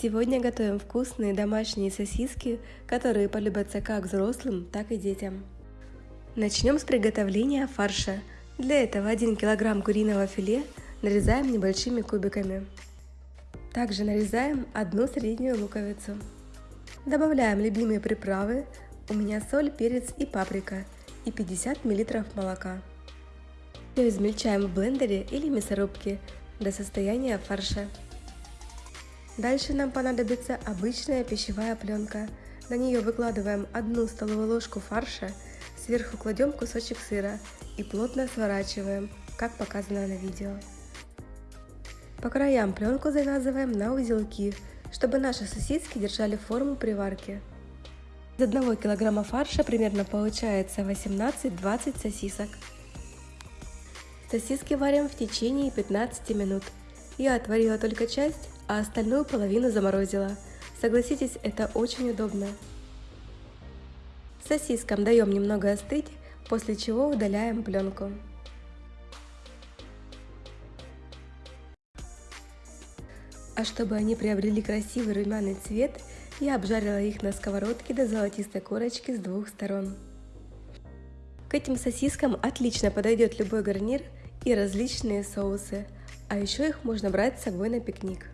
Сегодня готовим вкусные домашние сосиски, которые полюбятся как взрослым, так и детям. Начнем с приготовления фарша. Для этого 1 кг куриного филе нарезаем небольшими кубиками. Также нарезаем одну среднюю луковицу. Добавляем любимые приправы, у меня соль, перец и паприка и 50 мл молока. Все измельчаем в блендере или мясорубке до состояния фарша. Дальше нам понадобится обычная пищевая пленка. На нее выкладываем одну столовую ложку фарша, сверху кладем кусочек сыра и плотно сворачиваем, как показано на видео. По краям пленку завязываем на узелки, чтобы наши сосиски держали форму при варке. Из 1 килограмма фарша примерно получается 18-20 сосисок. Сосиски варим в течение 15 минут. Я отварила только часть, а остальную половину заморозила. Согласитесь, это очень удобно. Сосискам даем немного остыть, после чего удаляем пленку. А чтобы они приобрели красивый румяный цвет, я обжарила их на сковородке до золотистой корочки с двух сторон. К этим сосискам отлично подойдет любой гарнир и различные соусы, а еще их можно брать с собой на пикник.